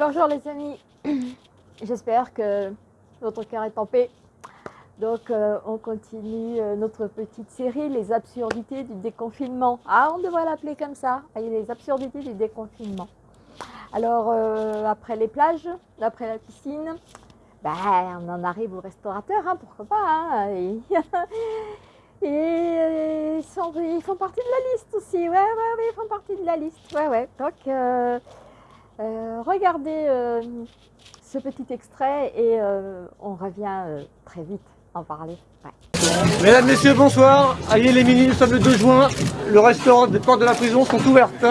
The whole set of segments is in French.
bonjour les amis, j'espère que votre cœur est en paix. Donc euh, on continue euh, notre petite série, les absurdités du déconfinement. Ah, on devrait l'appeler comme ça, les absurdités du déconfinement. Alors euh, après les plages, après la piscine, ben, on en arrive aux restaurateurs, hein, pourquoi pas. Hein, et, ils, font partie de la liste aussi, ouais, ouais, ils font partie de la liste, ouais, ouais. Donc regardez euh, ce petit extrait et euh, on revient très vite en parler. Mesdames, Messieurs, bonsoir. Aïe les mini, nous sommes le 2 juin. Le restaurant des portes de la prison sont ouvertes.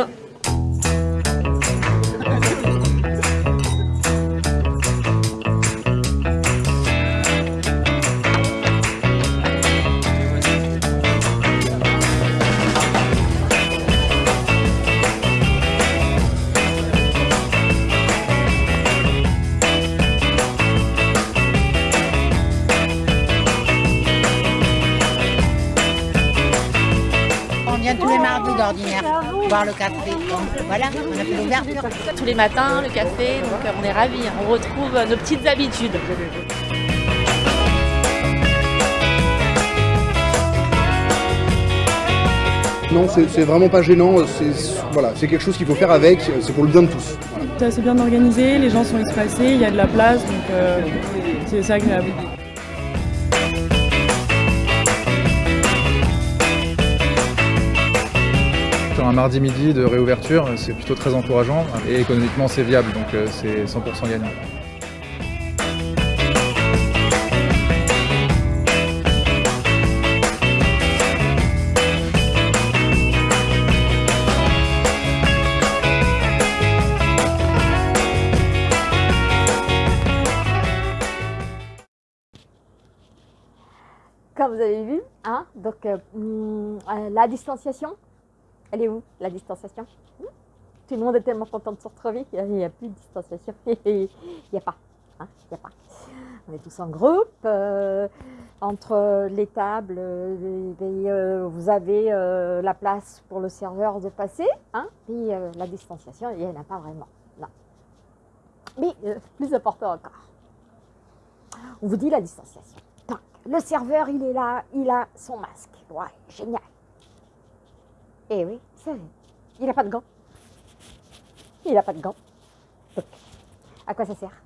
Boire le café. voilà, on a fait l'ouverture. Tous les matins, le café, donc on est ravis, on retrouve nos petites habitudes. Non, c'est vraiment pas gênant, voilà, c'est quelque chose qu'il faut faire avec, c'est pour le bien de tous. C'est assez bien organisé, les gens sont espacés, il y a de la place, donc euh, c'est agréable. Un mardi midi de réouverture, c'est plutôt très encourageant et économiquement c'est viable, donc euh, c'est 100% gagnant. Comme vous avez vu, hein, euh, hum, euh, la distanciation, elle est où, la distanciation? Hmm? Tout le monde est tellement content de se retrouver qu'il n'y a, plus de distanciation. Il n'y a pas. Hein Il a pas. On est tous en groupe. Euh, entre les tables, euh, euh, vous avez la place pour le serveur de passer. Hein puis la distanciation, il n'y en a pas vraiment. Non. Mais plus important encore. On vous dit la distanciation. Le serveur, il est là, il a son masque. Ouais, génial. Eh oui, vrai. Il n'a pas de gants. Il n'a pas de gants. À quoi ça sert?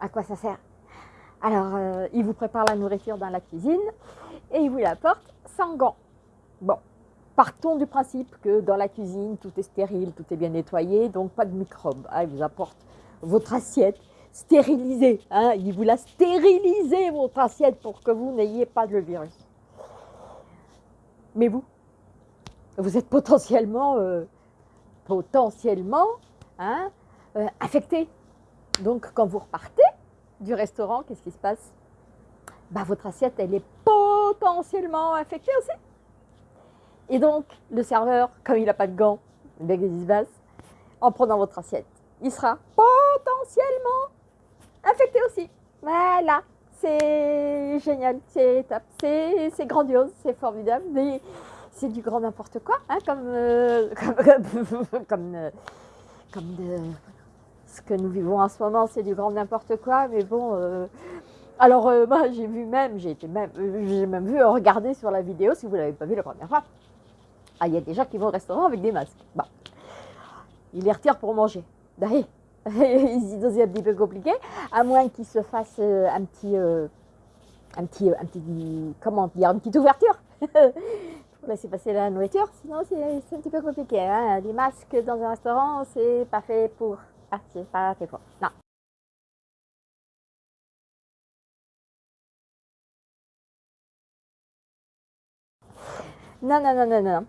À quoi ça sert? Alors, euh, il vous prépare la nourriture dans la cuisine et il vous l'apporte sans gants. Bon, partons du principe que dans la cuisine, tout est stérile, tout est bien nettoyé, donc pas de microbes. Ah, il vous apporte votre assiette stérilisée. Hein, il vous l'a stérilisé, votre assiette, pour que vous n'ayez pas de virus. Mais vous, vous êtes potentiellement, euh, potentiellement hein, euh, affecté. Donc, quand vous repartez du restaurant, qu'est-ce qui se passe? Bah, Votre assiette, elle est potentiellement infectée aussi. Et donc, le serveur, comme il n'a pas de gants, qu'est-ce se passe En prenant votre assiette, il sera potentiellement infecté aussi. Voilà, c'est génial, c'est top, c'est grandiose, c'est formidable. C'est du grand n'importe quoi, hein, comme, euh, comme, euh, comme, ce que nous vivons en ce moment, c'est du grand n'importe quoi, mais bon. Euh, alors, moi, j'ai vu même, j'ai même, j'ai même vu regarder sur la vidéo, si vous ne l'avez pas vu la première fois. Ah, il y a des gens qui vont au restaurant avec des masques. Bon. Ils les retirent pour manger. D'ailleurs, c'est un petit peu compliqué, à moins qu'ils se fassent un petit, un petit, un petit, comment dire, une petite ouverture laisser passer la nourriture, sinon c'est un petit peu compliqué. Hein. Les masques dans un restaurant, c'est pas fait pour. Ah, c'est pas fait pour. Non. Non, non, non, non, non.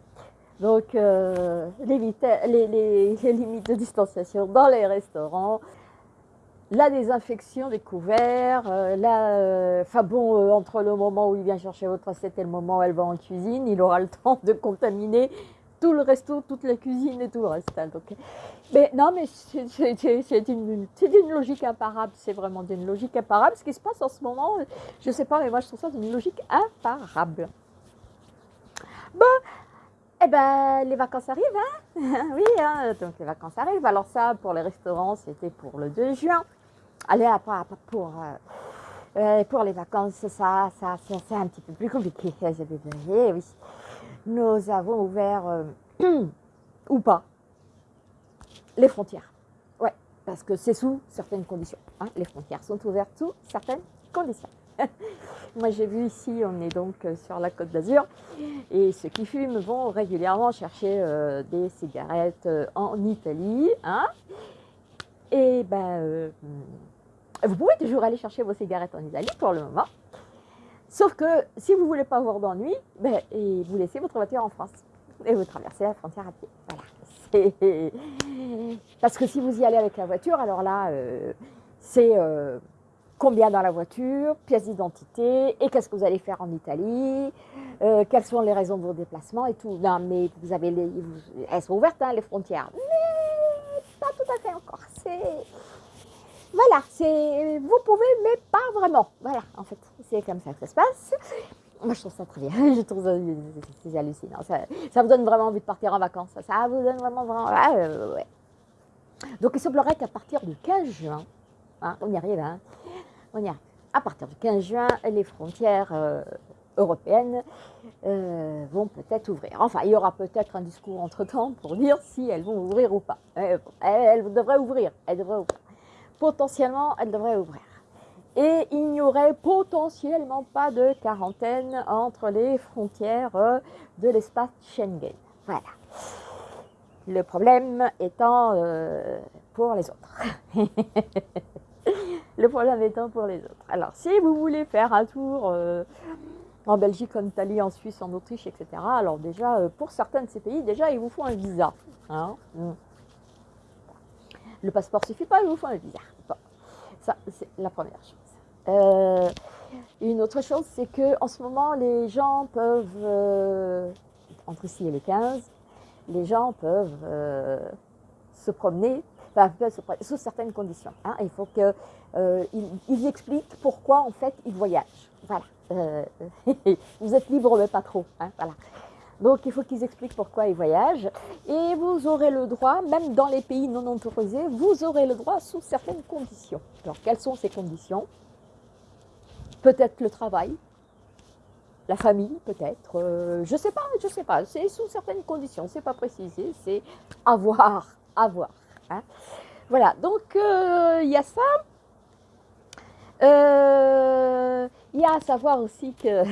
Donc, euh, les, limites de distanciation dans les restaurants, la désinfection des couverts, euh, euh, enfin bon, euh, entre le moment où il vient chercher votre assiette et le moment où elle va en cuisine, il aura le temps de contaminer tout le resto, toute la cuisine et tout le reste. Hein, donc, mais non, mais c'est une, une, logique imparable, c'est vraiment d'une logique imparable. Ce qui se passe en ce moment, je ne sais pas, mais moi je trouve ça d'une logique imparable. Bon, Eh ben, les vacances arrivent, hein Oui, hein, donc les vacances arrivent. Alors ça, pour les restaurants, c'était pour le 2 juin. Allez, après, pour, euh, euh, pour les vacances, ça, ça, c'est un petit peu plus compliqué. Oui. Nous avons ouvert, euh, ou pas, les frontières. Ouais, parce que c'est sous certaines conditions. hein. Les frontières sont ouvertes sous certaines conditions. Moi, j'ai vu ici, on est donc sur la côte d'Azur, et ceux qui fument vont régulièrement chercher des cigarettes en Italie. hein. et ben, vous pouvez toujours aller chercher vos cigarettes en Italie pour le moment. Sauf que si vous ne voulez pas avoir d'ennui, ben, vous laissez votre voiture en France et vous traversez la frontière à pied. Voilà. Parce que si vous y allez avec la voiture, alors là, euh, c'est euh, combien dans la voiture, pièce d'identité, et qu'est-ce que vous allez faire en Italie, euh, quelles sont les raisons de vos déplacements et tout. Non, mais vous avez les, elles sont ouvertes, hein, les frontières, mais pas tout à fait encore. C'est voilà, c'est vous pouvez, mais pas vraiment. Voilà, en fait, c'est comme ça que ça se passe. Moi, je trouve ça très bien. Je trouve ça hallucinant. Ça, vous donne vraiment envie de partir en vacances. Ça, vous donne vraiment, vraiment. ouais. Donc, il semblerait qu'à partir du 15 juin, hein, on y arrive, hein, on y arrive. À partir du 15 juin, les frontières euh, européennes euh, vont peut-être ouvrir. Enfin, il y aura peut-être un discours entre-temps pour dire si elles vont ouvrir ou pas. Euh, elles, elles devraient ouvrir. Elles devraient ouvrir. Potentiellement, elles devraient ouvrir. Et il n'y aurait potentiellement pas de quarantaine entre les frontières euh, de l'espace Schengen. Voilà. Le problème étant euh, pour les autres. Le problème étant pour les autres. Alors, si vous voulez faire un tour euh, en Belgique, en Italie, en Suisse, en Autriche, etc., alors déjà, pour certains de ces pays, déjà, il vous faut un visa. hein. Mm. Le passeport suffit pas, il vous faut un visa. Ça, c'est la première chose. Euh, une autre chose, c'est que en ce moment, les gens peuvent, euh, entre ici et les 15, les gens peuvent euh, se promener, enfin, peuvent se promener sous certaines conditions. hein. Il faut qu'ils ils expliquent pourquoi, en fait, ils voyagent. Voilà. Vous êtes libre, mais pas trop. hein, voilà. Donc, il faut qu'ils expliquent pourquoi ils voyagent. Et vous aurez le droit, même dans les pays non autorisés, vous aurez le droit sous certaines conditions. Alors, quelles sont ces conditions? Peut-être le travail, la famille, peut-être. euh, je sais pas, je sais pas. C'est sous certaines conditions. C'est pas précisé. C'est à voir, à voir. hein. Voilà. Donc, euh, il y a ça. Euh, Il y a à savoir aussi que.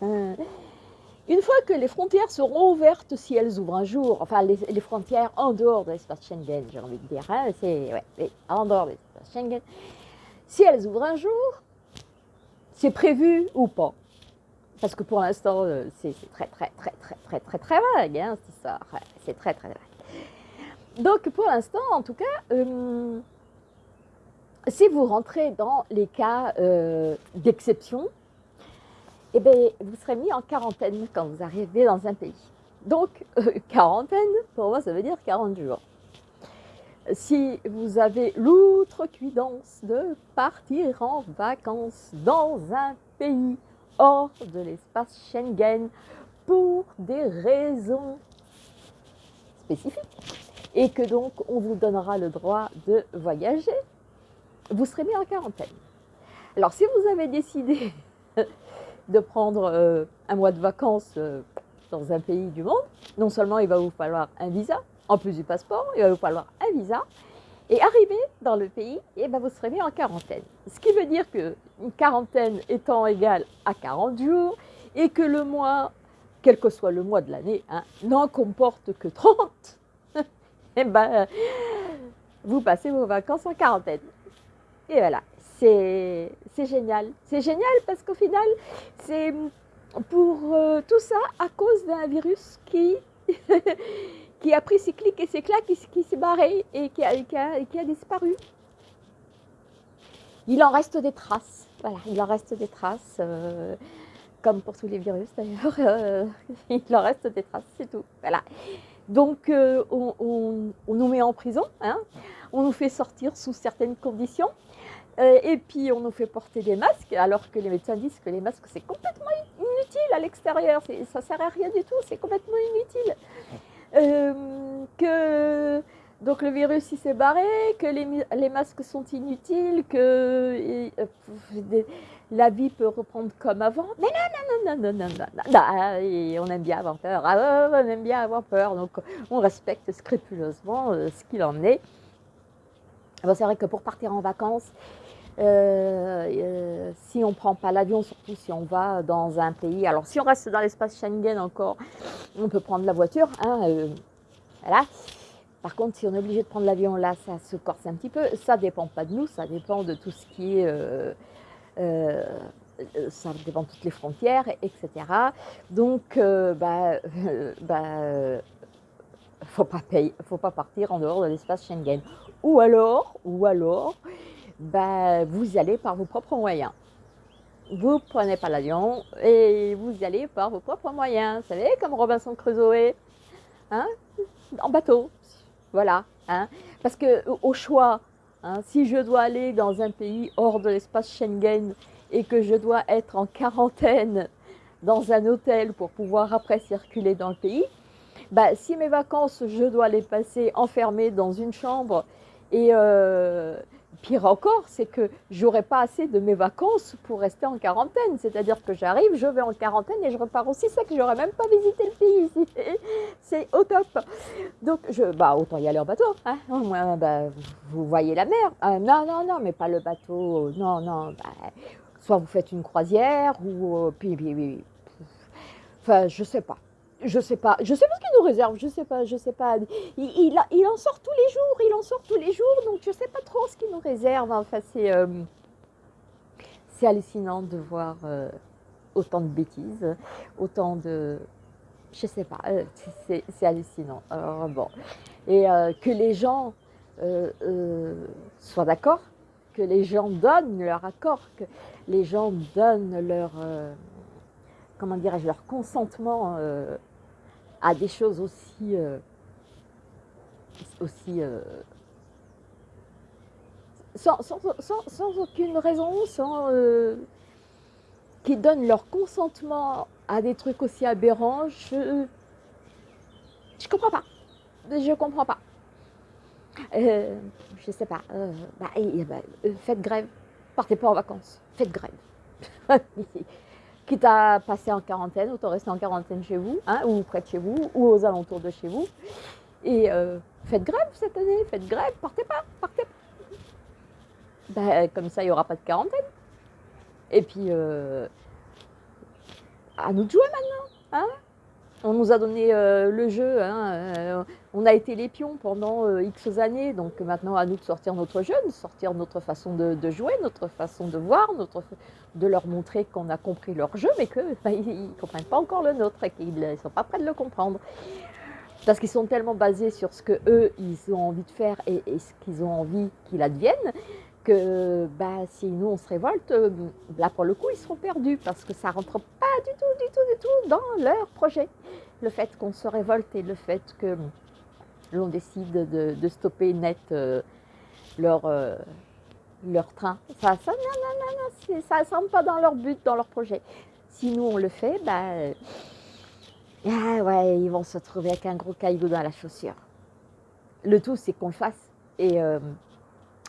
Une fois que les frontières seront ouvertes, si elles ouvrent un jour, enfin les, frontières en dehors de l'espace Schengen, j'ai envie de dire, hein, c'est ouais, en dehors de l'espace Schengen, si elles ouvrent un jour, c'est prévu ou pas? Parce que pour l'instant, euh, c'est très très très très très très très vague, hein, cette C'est très très vague. Donc pour l'instant, en tout cas, euh, si vous rentrez dans les cas euh, d'exception, eh bien, vous serez mis en quarantaine quand vous arrivez dans un pays. Donc, euh, quarantaine, pour moi, ça veut dire 40 jours. Si vous avez l'outrecuidance de partir en vacances dans un pays hors de l'espace Schengen pour des raisons spécifiques, et que donc on vous donnera le droit de voyager, vous serez mis en quarantaine. Alors, si vous avez décidé de prendre euh, un mois de vacances euh, dans un pays du monde, non seulement il va vous falloir un visa, en plus du passeport, il va vous falloir un visa, et arrivé dans le pays, eh ben, vous serez mis en quarantaine. Ce qui veut dire que une quarantaine étant égale à 40 jours, et que le mois, quel que soit le mois de l'année, hein, n'en comporte que 30, eh ben, vous passez vos vacances en quarantaine. Et voilà, c'est génial. C'est génial parce qu'au final, c'est pour euh, tout ça à cause d'un virus qui, qui a pris ses clics et ses claques, qui, s'est barré et qui a, disparu. Il en reste des traces. Voilà, il en reste des traces. euh, comme pour tous les virus d'ailleurs, euh, il en reste des traces, c'est tout. Voilà. Donc, on, nous met en prison, hein, on nous fait sortir sous certaines conditions, euh, et puis on nous fait porter des masques, alors que les médecins disent que les masques c'est complètement inutile à l'extérieur, ça sert à rien du tout, c'est complètement inutile. Euh, que donc le virus il s'est barré, que les, les, masques sont inutiles, que et, euh, la vie peut reprendre comme avant. Mais non, non, non, non, non, non, non, non. Euh, et on aime bien avoir peur, ah, on aime bien avoir peur, donc on respecte scrupuleusement euh, ce qu'il en est. Bon, c'est vrai que pour partir en vacances, euh, euh, si on ne prend pas l'avion, surtout si on va dans un pays, alors si on reste dans l'espace Schengen encore, on peut prendre la voiture, hein, euh, voilà. Par contre, si on est obligé de prendre l'avion, là, ça se corse un petit peu. Ça dépend pas de nous, ça dépend de tout ce qui est, ça dépend de toutes les frontières, etc. Donc, bah, bah, faut pas payer, faut pas partir en dehors de l'espace Schengen. Ou alors, ou alors, bah, vous y allez par vos propres moyens. Vous prenez pas l'avion et vous y allez par vos propres moyens. Vous savez, comme Robinson Crusoe, hein, en bateau. Voilà. Hein. Parce que au choix, hein, si je dois aller dans un pays hors de l'espace Schengen et que je dois être en quarantaine dans un hôtel pour pouvoir après circuler dans le pays, bah, si mes vacances, je dois les passer enfermées dans une chambre et euh, pire encore, c'est que j'aurai pas assez de mes vacances pour rester en quarantaine. C'est-à-dire que j'arrive, je vais en quarantaine et je repars aussi sec. J'aurais même pas visité le pays ici. C'est au top. Donc, je, bah, autant y aller en bateau. Hein. Au moins, bah, vous voyez la mer. Ah, non, non, non, mais pas le bateau. Non, non. bah, soit vous faites une croisière ou euh, puis, puis, puis, enfin, je sais pas. Je sais pas, je sais pas ce qu'il nous réserve, je sais pas, je sais pas. Il, en sort tous les jours, il en sort tous les jours, donc je sais pas trop ce qu'il nous réserve. Enfin, c'est euh, hallucinant de voir euh, autant de bêtises, autant de, je sais pas, euh, c'est hallucinant. Alors bon, et euh, que les gens euh, soient d'accord, que les gens donnent leur accord, que les gens donnent leur comment dirais-je, leur consentement à des choses aussi, euh, aussi euh, sans, sans- aucune raison, sans euh, qui donnent leur consentement à des trucs aussi aberrants, je je comprends pas, je comprends pas. Je sais pas. bah, bah, faites grève, partez pas en vacances, faites grève. quitte à passer en quarantaine, autant rester en quarantaine chez vous, hein, ou près de chez vous, ou aux alentours de chez vous. Et euh, faites grève cette année, faites grève, partez pas, partez pas. Ben, comme ça, il n'y aura pas de quarantaine. Et puis, euh, à nous de jouer maintenant. Hein on nous a donné euh, le jeu, hein, euh, on a été les pions pendant euh, X années, donc maintenant à nous de sortir notre jeu, de sortir notre façon de, jouer, notre façon de voir, de leur montrer qu'on a compris leur jeu, mais qu'ils ne comprennent pas encore le nôtre et qu'ils ne sont pas prêts de le comprendre. Parce qu'ils sont tellement basés sur ce que eux ils ont envie de faire et, et ce qu'ils ont envie qu'il advienne, que bah, si nous on se révolte, euh, là pour le coup ils seront perdus parce que ça rentre pas du tout, du tout, du tout dans leur projet. Le fait qu'on se révolte et le fait que l'on décide de, stopper net euh, leur, euh, leur train, ça, ça, non, non, ça ne semble pas dans leur but, dans leur projet. Si nous on le fait, bah, ah ouais, ils vont se trouver avec un gros caillou dans la chaussure. Le tout, c'est qu'on le fasse. Et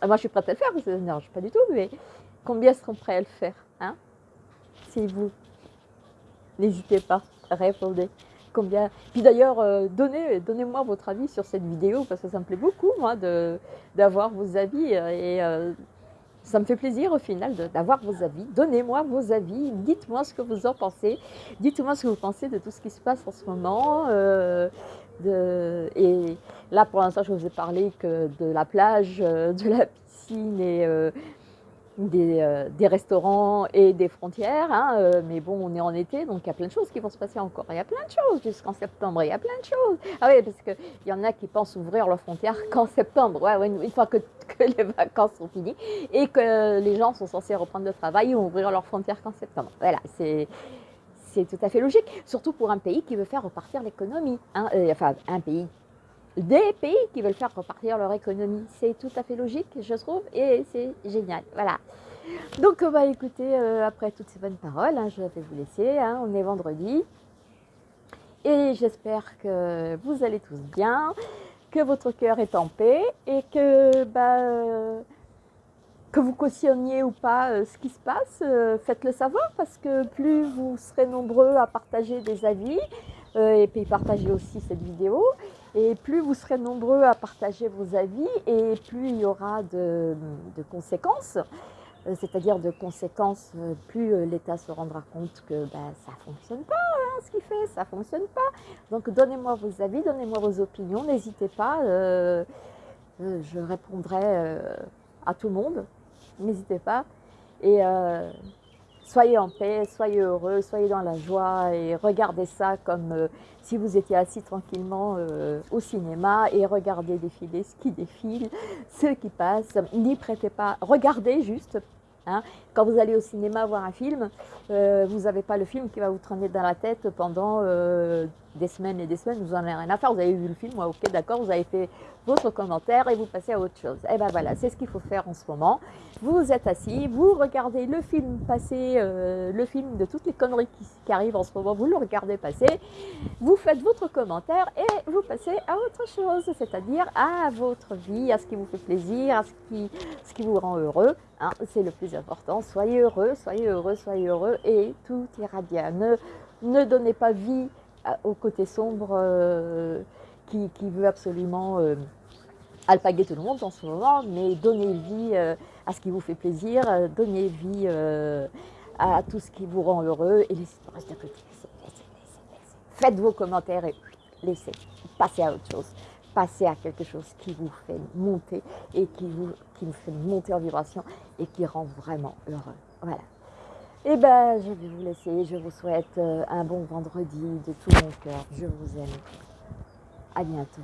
moi, je suis prête à le faire. Je, non, je pas du tout, mais combien seront prêts à le faire hein? C'est vous. N'hésitez pas, répondez. Combien? Puis d'ailleurs, euh, donnez, donnez-moi votre avis sur cette vidéo parce que ça me plaît beaucoup, moi, d'avoir vos avis. euh, Et euh, ça me fait plaisir au final d'avoir vos avis. Donnez-moi vos avis. Dites-moi ce que vous en pensez. Dites-moi ce que vous pensez de tout ce qui se passe en ce moment. Et là, pour l'instant, je vous ai parlé que de la plage, euh, de la piscine et euh, des, euh, des restaurants et des frontières. hein, mais bon, on est en été, donc il y a plein de choses qui vont se passer encore. Il y a plein de choses jusqu'en septembre. Il y a plein de choses. Ah oui, parce qu'il y en a qui pensent ouvrir leurs frontières qu'en septembre. Ouais, une fois que, que les vacances sont finies et que les gens sont censés reprendre le travail, ils vont ouvrir leurs frontières qu'en septembre. Voilà, c'est c'est tout à fait logique, surtout pour un pays qui veut faire repartir l'économie. hein, euh, enfin, un pays, des pays qui veulent faire repartir leur économie. C'est tout à fait logique, je trouve, et c'est génial. Voilà. Donc, on va écouter, euh, après toutes ces bonnes paroles, hein, je vais vous laisser, hein, on est vendredi. Et j'espère que vous allez tous bien, que votre cœur est en paix et que, bah, euh, que vous cautionniez ou pas euh, ce qui se passe, euh, faites-le savoir parce que plus vous serez nombreux à partager des avis euh, et puis partager aussi cette vidéo, et plus vous serez nombreux à partager vos avis et plus il y aura de, de conséquences. C'est-à-dire de conséquences, plus l'État se rendra compte que ben, ça ne fonctionne pas hein, ce qu'il fait, ça ne fonctionne pas. Donc donnez-moi vos avis, donnez-moi vos opinions, n'hésitez pas, je répondrai à tout le monde, n'hésitez pas. Et euh, soyez en paix, soyez heureux, soyez dans la joie et regardez ça comme euh, si vous étiez assis tranquillement euh, au cinéma et regardez défiler ce qui défile, ce qui passe. N'y prêtez pas, regardez juste. hein. Quand vous allez au cinéma voir un film, vous n'avez pas le film qui va vous traîner dans la tête pendant des semaines et des semaines, vous n'en avez rien à faire, vous avez vu le film, ouais, ok d'accord, vous avez fait votre commentaire et vous passez à autre chose. Et ben voilà, c'est ce qu'il faut faire en ce moment. Vous êtes assis, vous regardez le film passer, euh, le film de toutes les conneries qui, arrivent en ce moment, vous le regardez passer, vous faites votre commentaire et vous passez à autre chose, c'est-à-dire à votre vie, à ce qui vous fait plaisir, à ce qui, ce qui vous rend heureux. hein. c'est le plus important. Soyez heureux, soyez heureux, soyez heureux et tout ira bien. Ne, ne donnez pas vie à- au côté sombre euh, qui, qui veut absolument euh, alpaguer tout le monde en ce moment, mais donnez vie euh, à ce qui vous fait plaisir, euh, donnez vie euh, à tout ce qui vous rend heureux et laissez le reste de côté. Laissez. Faites vos commentaires et laissez, passez à autre chose. Passez à quelque chose qui vous fait monter et qui vous, qui vous fait monter en vibration et qui rend vraiment heureux. Voilà. Et ben, je vais vous laisser. Je vous souhaite un bon vendredi de tout mon cœur. Je vous aime. À bientôt.